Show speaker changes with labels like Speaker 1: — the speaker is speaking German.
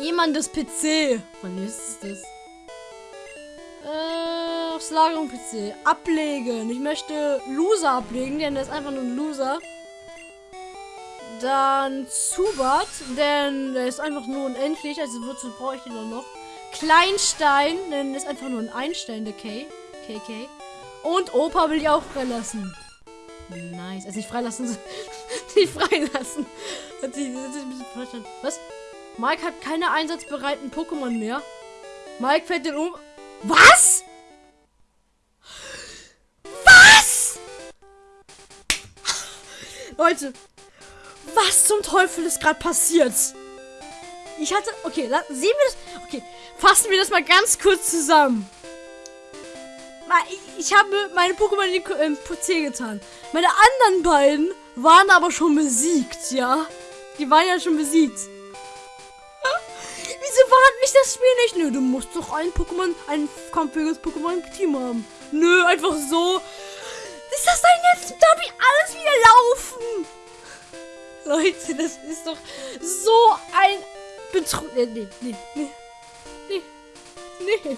Speaker 1: Jemandes PC. Wann ist es das? Äh, aufs Lagerung PC. Ablegen. Ich möchte Loser ablegen, denn der ist einfach nur ein Loser. Dann Zubat, denn der ist einfach nur unendlich, also wozu brauche ich den noch? Kleinstein, denn der ist einfach nur ein Einstein, der K. KK. Und Opa will ich auch freilassen. Nice. Also nicht freilassen, nicht freilassen. Hat sich, hat sich ein bisschen verstanden. Was? Mike hat keine einsatzbereiten Pokémon mehr. Mike fällt den um. Was? Was? Leute, was zum Teufel ist gerade passiert? Ich hatte. Okay, sehen wir das. Okay, fassen wir das mal ganz kurz zusammen. Ich, habe meine Pokémon in den PC getan. Meine anderen beiden waren aber schon besiegt, ja? Die waren ja schon besiegt. Das Spiel nicht? Nö, du musst doch ein Pokémon, ein kampfähiges Pokémon im Team haben. Nö, einfach so. Ist das denn jetzt? Darf ich alles wieder laufen? Leute, das ist doch so ein Betrug. Nee, nee, nee. Nee. Nee.